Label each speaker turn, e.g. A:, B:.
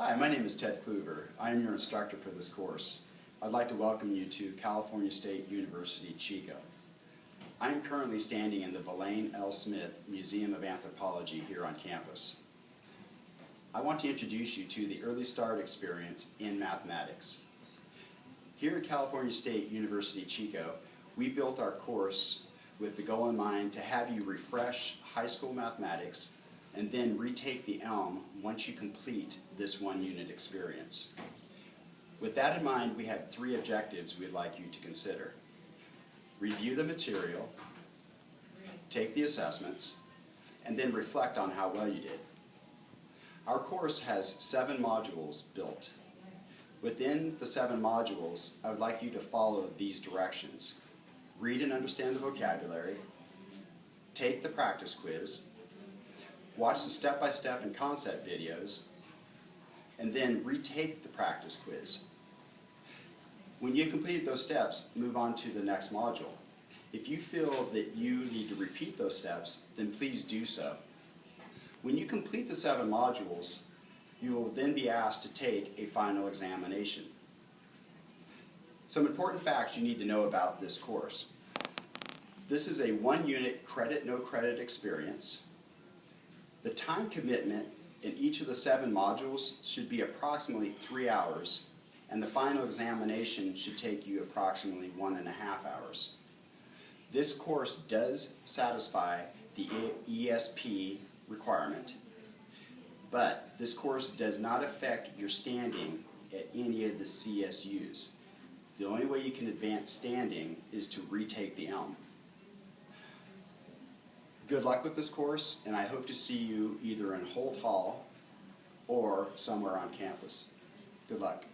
A: Hi, my name is Ted Kluber. I am your instructor for this course. I'd like to welcome you to California State University, Chico. I am currently standing in the Valene L. Smith Museum of Anthropology here on campus. I want to introduce you to the Early Start experience in mathematics. Here at California State University, Chico, we built our course with the goal in mind to have you refresh high school mathematics and then retake the ELM once you complete this one unit experience. With that in mind, we have three objectives we'd like you to consider. Review the material, take the assessments, and then reflect on how well you did. Our course has seven modules built. Within the seven modules, I would like you to follow these directions. Read and understand the vocabulary, take the practice quiz, watch the step-by-step and concept videos, and then retake the practice quiz. When you completed those steps, move on to the next module. If you feel that you need to repeat those steps, then please do so. When you complete the seven modules, you will then be asked to take a final examination. Some important facts you need to know about this course. This is a one-unit credit, no credit experience. The time commitment in each of the seven modules should be approximately three hours, and the final examination should take you approximately one and a half hours. This course does satisfy the ESP requirement, but this course does not affect your standing at any of the CSUs. The only way you can advance standing is to retake the ELM. Good luck with this course, and I hope to see you either in Holt Hall or somewhere on campus. Good luck.